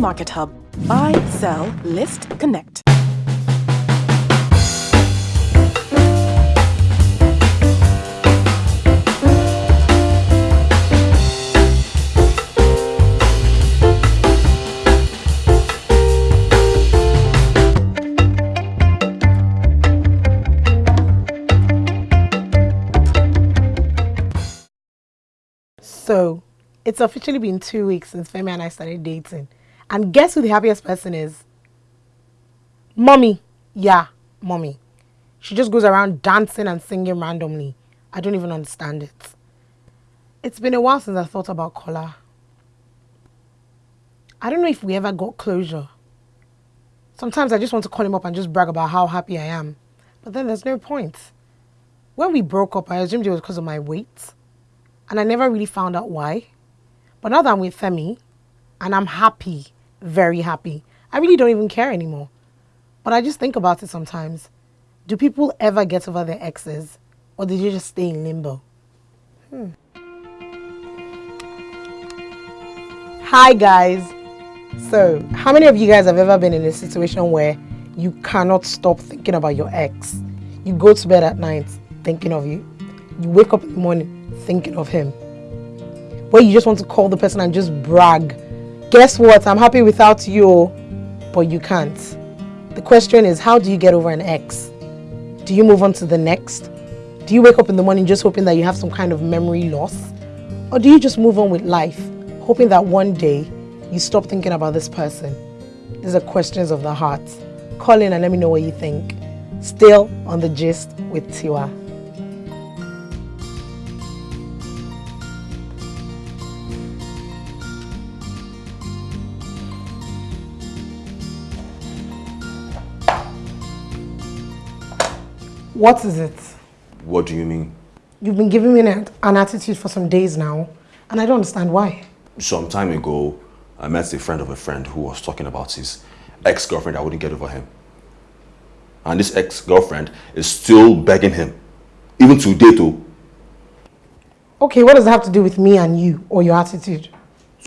Market Hub. Buy, sell, list, connect. So, it's officially been two weeks since Femi and I started dating. And guess who the happiest person is? Mommy. Yeah, mommy. She just goes around dancing and singing randomly. I don't even understand it. It's been a while since I thought about Kola. I don't know if we ever got closure. Sometimes I just want to call him up and just brag about how happy I am. But then there's no point. When we broke up, I assumed it was because of my weight. And I never really found out why. But now that I'm with Femi, and I'm happy, very happy, I really don't even care anymore. But I just think about it sometimes. Do people ever get over their exes? Or did you just stay in limbo? Hmm. Hi guys. So, how many of you guys have ever been in a situation where you cannot stop thinking about your ex? You go to bed at night thinking of you. You wake up in the morning thinking of him. Where you just want to call the person and just brag. Guess what? I'm happy without you, but you can't. The question is, how do you get over an ex? Do you move on to the next? Do you wake up in the morning just hoping that you have some kind of memory loss? Or do you just move on with life, hoping that one day you stop thinking about this person? These are questions of the heart. Call in and let me know what you think. Still on the gist with Tiwa. What is it? What do you mean? You've been giving me an, an attitude for some days now, and I don't understand why. Some time ago, I met a friend of a friend who was talking about his ex-girlfriend that wouldn't get over him. And this ex-girlfriend is still begging him, even today too. Okay, what does that have to do with me and you, or your attitude?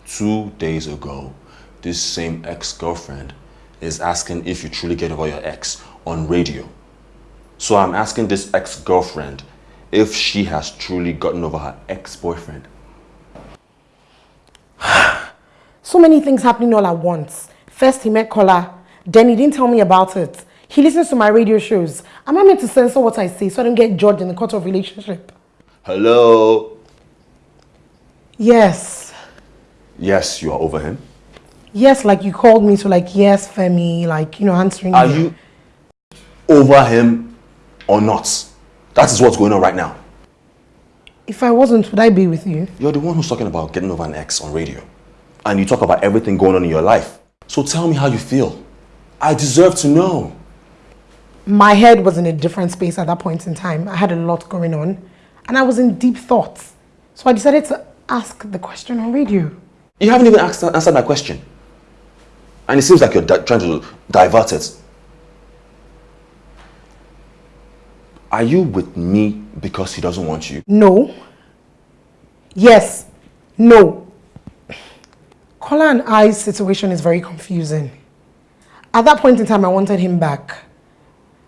Two days ago, this same ex-girlfriend is asking if you truly get over your ex on radio. So I'm asking this ex-girlfriend if she has truly gotten over her ex-boyfriend. so many things happening all at once. First he met Kola, then he didn't tell me about it. He listens to my radio shows. Am I meant to censor what I say so I don't get judged in the court of relationship? Hello? Yes. Yes, you are over him? Yes, like you called me to like, yes, Femi, like, you know, answering Are you over him or not? That is what's going on right now. If I wasn't, would I be with you? You're the one who's talking about getting over an ex on radio. And you talk about everything going on in your life. So tell me how you feel. I deserve to know. My head was in a different space at that point in time. I had a lot going on. And I was in deep thoughts. So I decided to ask the question on radio. You haven't even asked, answered my question. And it seems like you're trying to divert it. Are you with me because he doesn't want you? No. Yes. No. Kola and I's situation is very confusing. At that point in time, I wanted him back.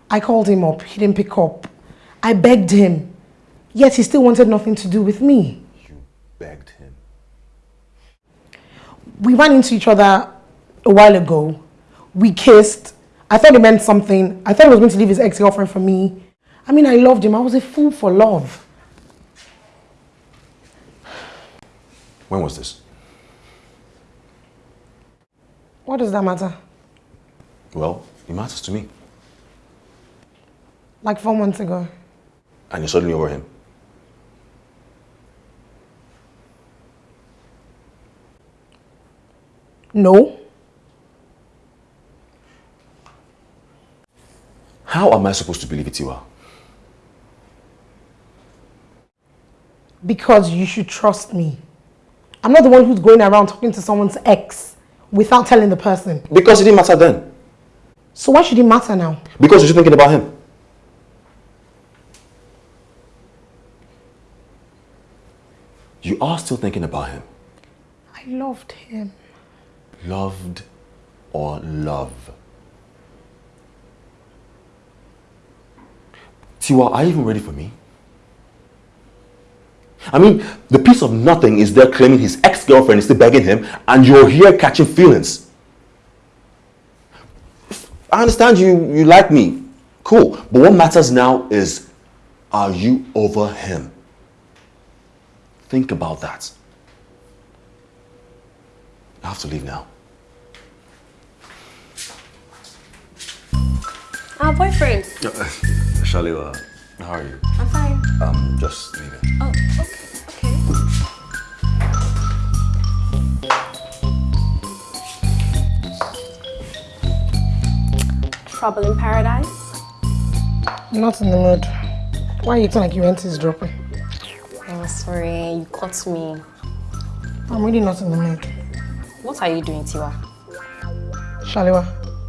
I called him up. He didn't pick up. I begged him. Yet he still wanted nothing to do with me. You begged him? We ran into each other a while ago. We kissed. I thought it meant something. I thought he was going to leave his ex-girlfriend for me. I mean, I loved him. I was a fool for love. When was this? What does that matter? Well, it matters to me. Like four months ago. And you're suddenly over him? No. How am I supposed to believe it, Tiwa? Because you should trust me. I'm not the one who's going around talking to someone's ex without telling the person. Because it didn't matter then. So why should it matter now? Because you're thinking about him. You are still thinking about him. I loved him. Loved or love? Tiwa, are you even ready for me? I mean, the piece of nothing is there claiming his ex-girlfriend is still begging him and you're here catching feelings. I understand you, you like me. Cool. But what matters now is, are you over him? Think about that. I have to leave now. Our boyfriend. Shaliwa, how are you? I'm fine. Um, just leaving. Oh, okay, okay. Trouble in paradise? Not in the mood. Why are you acting like your rent is dropping? Oh, sorry, you caught me. I'm really not in the mood. What are you doing, Tiwa? Shaliwa,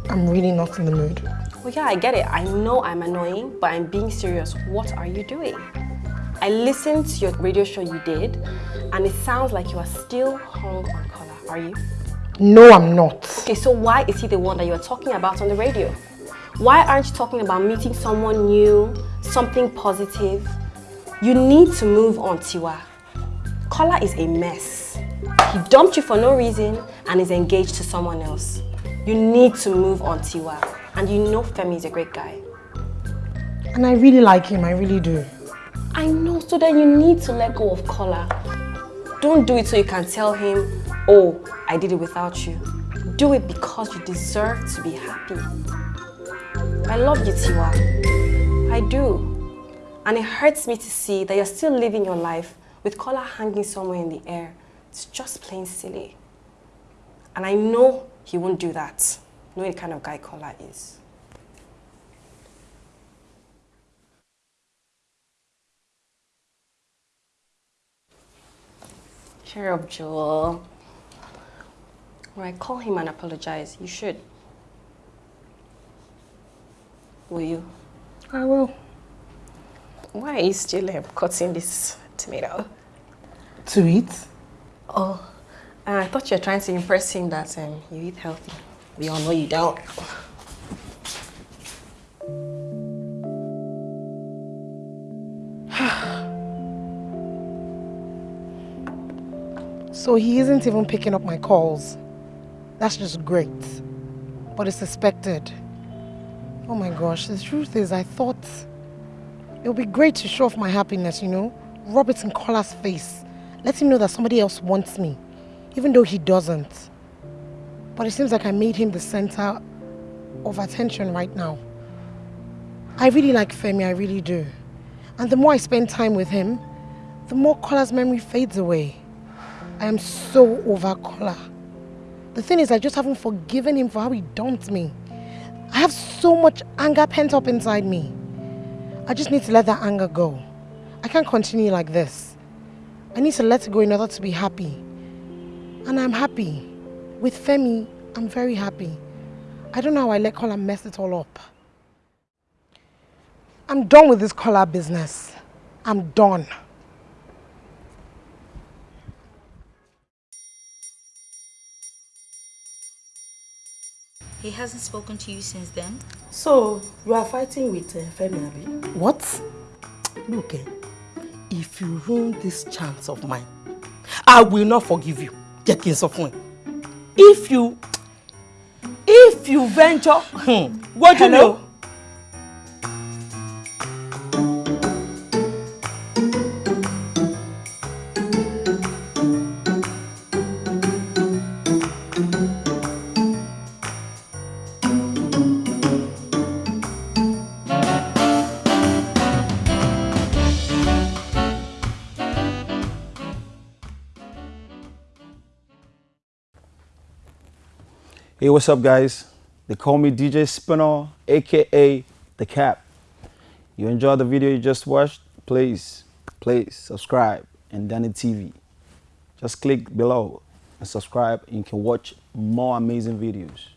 I'm really not in the mood. Well, yeah, I get it. I know I'm annoying, but I'm being serious. What are you doing? I listened to your radio show you did, and it sounds like you are still hung on Kola. Are you? No, I'm not. Okay, so why is he the one that you're talking about on the radio? Why aren't you talking about meeting someone new, something positive? You need to move on, Tiwa. Kola is a mess. He dumped you for no reason and is engaged to someone else. You need to move on, Tiwa. And you know Femi is a great guy. And I really like him, I really do. I know, so then you need to let go of Kola. Don't do it so you can tell him, oh, I did it without you. Do it because you deserve to be happy. I love you, Tiwa. I do. And it hurts me to see that you're still living your life with Kola hanging somewhere in the air. It's just plain silly. And I know he won't do that, knowing the kind of guy Kola is. Cheer up, Joel. When I call him and apologize, you should. Will you? I will. Why are you still um, cutting this tomato? To eat? Oh, I thought you were trying to impress him that um, you eat healthy. We all know you don't. So he isn't even picking up my calls. That's just great. But it's suspected. Oh my gosh, the truth is I thought it would be great to show off my happiness, you know? Rub it in Kola's face. Let him know that somebody else wants me, even though he doesn't. But it seems like I made him the center of attention right now. I really like Femi, I really do. And the more I spend time with him, the more Kola's memory fades away. I am so over Kola. The thing is, I just haven't forgiven him for how he dumped me. I have so much anger pent up inside me. I just need to let that anger go. I can't continue like this. I need to let it go in order to be happy. And I'm happy. With Femi, I'm very happy. I don't know how I let Kola mess it all up. I'm done with this Kola business. I'm done. He hasn't spoken to you since then? So, you are fighting with uh, Femi, Abi? What? Look, eh, if you ruin this chance of mine, I will not forgive you. Jẹ́ kí n sọ fún ẹ. If you, if you venture, hmm, what you Hey, what's up, guys? They call me DJ Spinner, aka The Cap. You enjoyed the video you just watched? Please, please subscribe and Danny TV. Just click below and subscribe and you can watch more amazing videos.